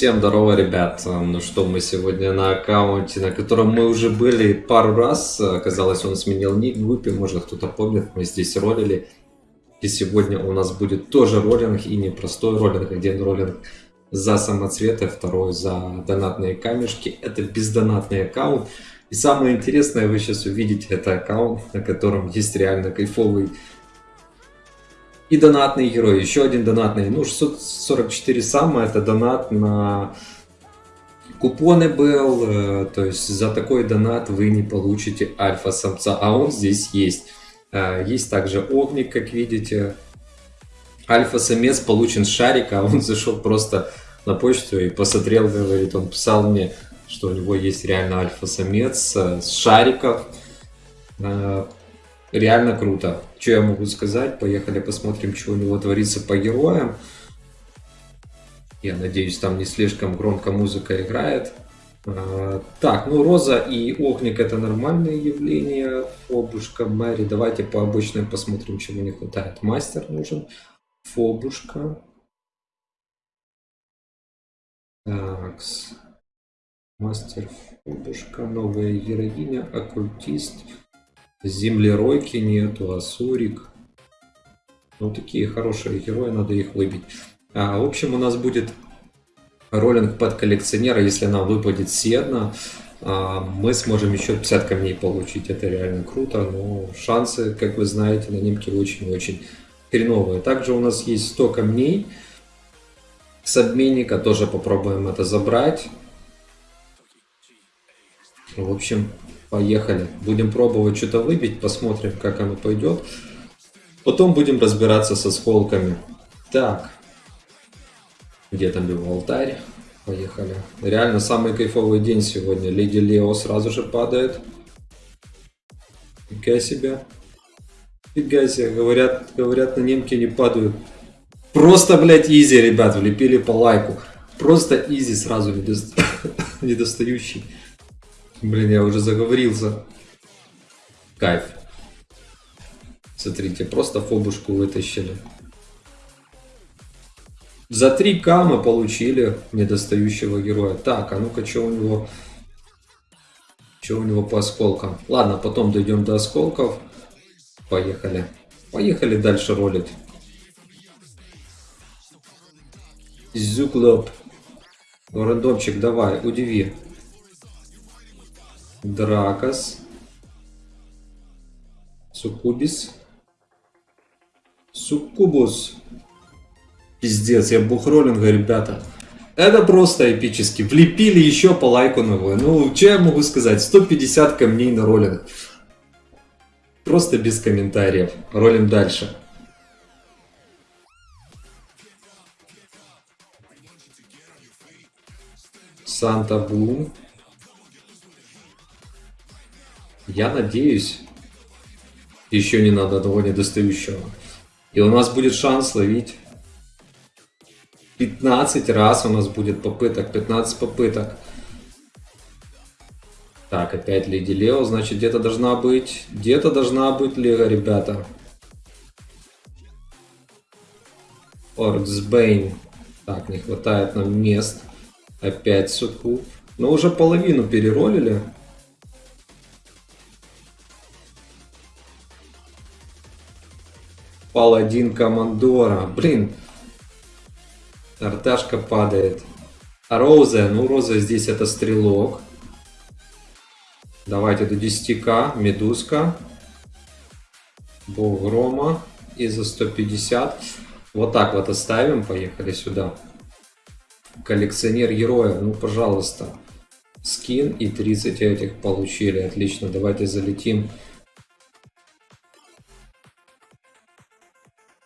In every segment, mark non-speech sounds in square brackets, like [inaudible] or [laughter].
Всем здорово, ребят. Ну что, мы сегодня на аккаунте, на котором мы уже были пару раз. Оказалось, он сменил ник в группе, может кто-то помнит, мы здесь ролили. И сегодня у нас будет тоже роллинг, и не простой роллинг, один роллинг за самоцветы, второй за донатные камешки. Это бездонатный аккаунт. И самое интересное, вы сейчас увидите, это аккаунт, на котором есть реально кайфовый и донатный герой. Еще один донатный. Ну, 644 самое, это донат на купоны был. Э, то есть за такой донат вы не получите альфа-самца, а он здесь есть. Э, есть также огник, как видите. Альфа-самец получен с шарика, а он [laughs] зашел просто на почту и посмотрел, говорит, он писал мне, что у него есть реально альфа-самец э, с шариков реально круто. Что я могу сказать? Поехали посмотрим, что у него творится по героям. Я надеюсь, там не слишком громко музыка играет. А, так, ну Роза и Огник это нормальные явления. Фобушка, Мэри. Давайте по обычным посмотрим, чего не хватает. Мастер нужен. Фобушка. Такс. Мастер Фобушка. Новая героиня. Оккультист. Землеройки нету, Асурик. Ну, такие хорошие герои, надо их выбить. А, в общем, у нас будет роллинг под коллекционера. Если нам выпадет Седна, а, мы сможем еще 50 камней получить. Это реально круто, но шансы, как вы знаете, на немке очень-очень хреновые. Также у нас есть 100 камней с обменника. Тоже попробуем это забрать. В общем, Поехали. Будем пробовать что-то выбить, посмотрим, как оно пойдет. Потом будем разбираться со сколками. Так. Где там был алтарь? Поехали. Реально самый кайфовый день сегодня. Леди Лео сразу же падает. Фига себе. Фига себе. Говорят, говорят, на немке не падают. Просто, блядь, изи, ребят. Влепили по лайку. Просто изи сразу [laughs] недостающий. Блин, я уже заговорился. Кайф. Смотрите, просто фобушку вытащили. За 3к мы получили недостающего героя. Так, а ну-ка, что у него... Что у него по осколкам? Ладно, потом дойдем до осколков. Поехали. Поехали дальше ролить. Зюклоп. Рандомчик, давай, удиви. Дракос. Суккубис. Суккубус. Пиздец, я бухроллинга, ребята. Это просто эпически. Влепили еще по лайку новую. Ну, что я могу сказать? 150 камней на роллинг. Просто без комментариев. Ролим дальше. Санта Бум. Я надеюсь, еще не надо одного недостающего. И у нас будет шанс ловить 15 раз у нас будет попыток, 15 попыток. Так, опять Леди Лео, значит где-то должна быть, где-то должна быть Лего, ребята. Орксбейн. Так, не хватает нам мест. Опять Сукуб. Но уже половину переролили. Паладин Командора. Блин. Арташка падает. А Роза? Ну, Роза здесь это стрелок. Давайте до 10к. Медузка. Бог Грома. И за 150. Вот так вот оставим. Поехали сюда. Коллекционер героев. Ну, пожалуйста. Скин и 30 этих получили. Отлично. Давайте залетим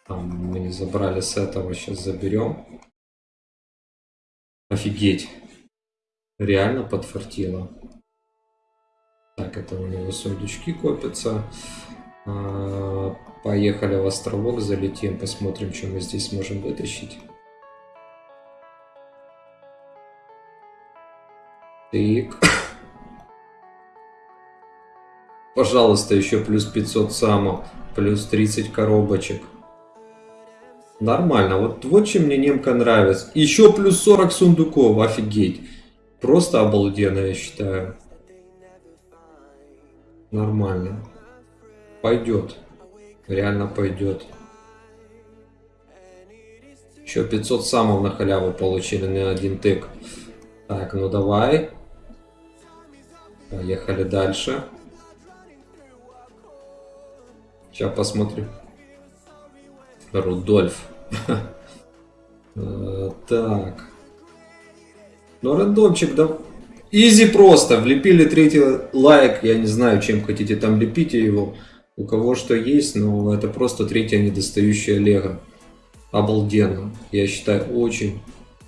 Там мы не забрали с этого, сейчас заберем. Офигеть. Реально подфартило. Так, это у него сундучки копятся. А, поехали в островок, залетим, посмотрим, что мы здесь можем вытащить. Так. Пожалуйста, еще плюс 500 само, плюс 30 коробочек. Нормально. Вот, вот чем мне немка нравится. Еще плюс 40 сундуков. Офигеть. Просто обалденно, я считаю. Нормально. Пойдет. Реально пойдет. Еще 500 самов на халяву получили на один тык. Так, ну давай. Поехали дальше. Сейчас посмотрим. Рудольф. [laughs] Э, так. Ну, рандомчик, да. Изи просто. Влепили третий лайк. Я не знаю, чем хотите там лепите его. У кого что есть, но это просто третья недостающая лего. Обалденно. Я считаю, очень,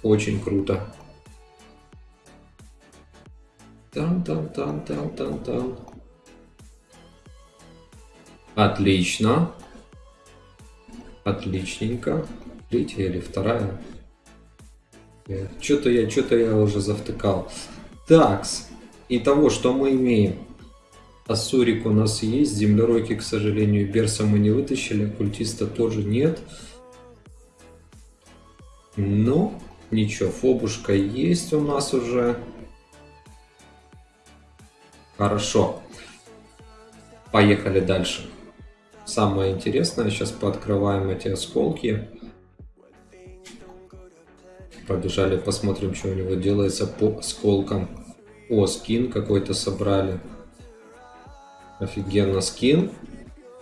очень круто. Там-там-там-там-там-там. Отлично. Отличненько. Третья или вторая? Что-то я, что-то я уже завтыкал. Такс. Итого, что мы имеем? Ассурик у нас есть, землеройки, к сожалению, Берса мы не вытащили, культиста тоже нет. Но ничего, фобушка есть у нас уже. Хорошо. Поехали дальше. Самое интересное, сейчас пооткрываем эти осколки. Побежали, посмотрим, что у него делается по осколкам. О, скин какой-то собрали. Офигенно скин.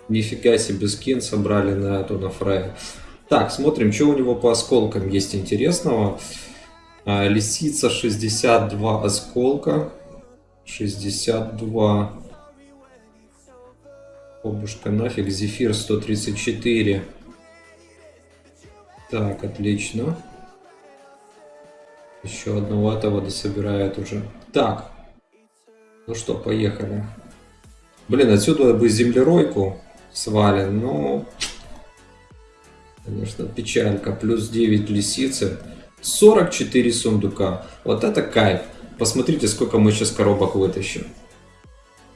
Нифига себе скин собрали на эту, на Фрея. Так, смотрим, что у него по осколкам есть интересного. А, лисица 62 осколка. 62 Обушка нафиг. Зефир 134. Так, отлично. Еще одного этого дособирает уже. Так. Ну что, поехали. Блин, отсюда бы землеройку свален, но... Конечно, печалька. Плюс 9 лисицы. 44 сундука. Вот это кайф. Посмотрите, сколько мы сейчас коробок вытащим.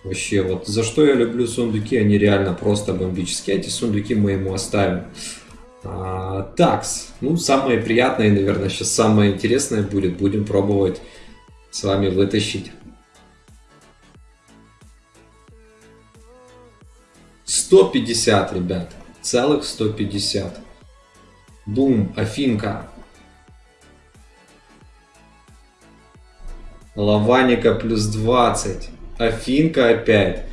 Вообще, вот за что я люблю сундуки, они реально просто бомбические. Эти сундуки мы ему оставим. А, такс. Ну, самое приятное, наверное, сейчас самое интересное будет. Будем пробовать с вами вытащить. 150, ребят. Целых 150. Бум, Афинка. Лаваника плюс 20. Афинка опять.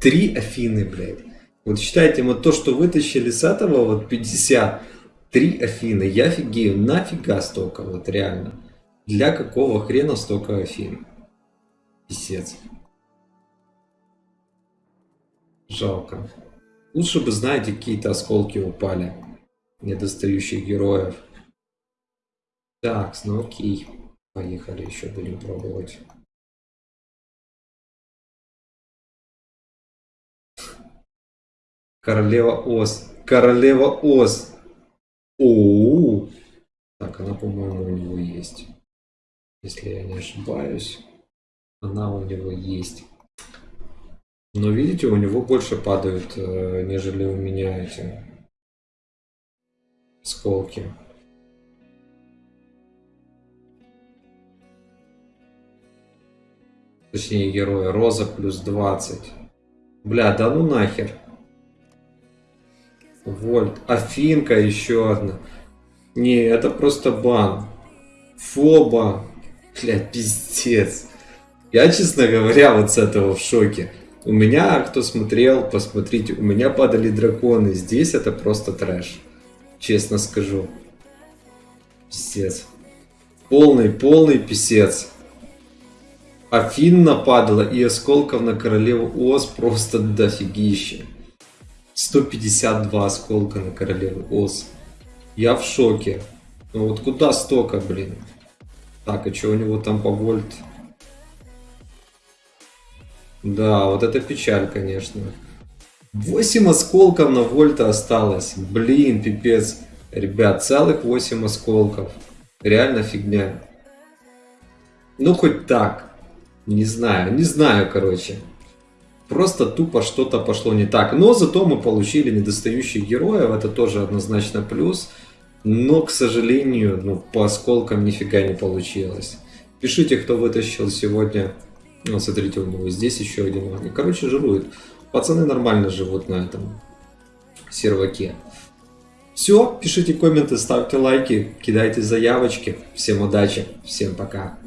Три Афины, блядь. Вот считайте, вот то, что вытащили с этого, вот 50, три Афины. Я офигею, нафига столько, вот реально. Для какого хрена столько Афин? Писец. Жалко. Лучше бы, знаете, какие-то осколки упали. Недостающих героев. Так, ну окей. Поехали, еще будем пробовать. Королева Оз. Королева Оз. О, -о, -о. Так, она, по-моему, у него есть. Если я не ошибаюсь. Она у него есть. Но видите, у него больше падают, э, нежели у меня эти сколки. Точнее, героя. Роза плюс 20. Бля, да ну нахер. Вольт. Афинка еще одна. Не, это просто бан. Фоба. Бля, пиздец. Я, честно говоря, вот с этого в шоке. У меня, кто смотрел, посмотрите, у меня падали драконы. Здесь это просто трэш. Честно скажу. Писец. Полный, полный писец. Афин нападала и осколков на королеву Оз просто дофигище. 152 осколка на королеву Оз. Я в шоке. Ну вот куда столько, блин? Так, а что у него там по вольт? Да, вот это печаль, конечно. 8 осколков на вольта осталось. Блин, пипец. Ребят, целых 8 осколков. Реально фигня. Ну, хоть так. Не знаю, не знаю, короче. Просто тупо что-то пошло не так. Но зато мы получили недостающих героев, это тоже однозначно плюс. Но, к сожалению, ну, по осколкам нифига не получилось. Пишите, кто вытащил сегодня. Ну, смотрите, у него здесь еще один магний. Короче, жирует. Пацаны нормально живут на этом серваке. Все, пишите комменты, ставьте лайки, кидайте заявочки. Всем удачи, всем пока.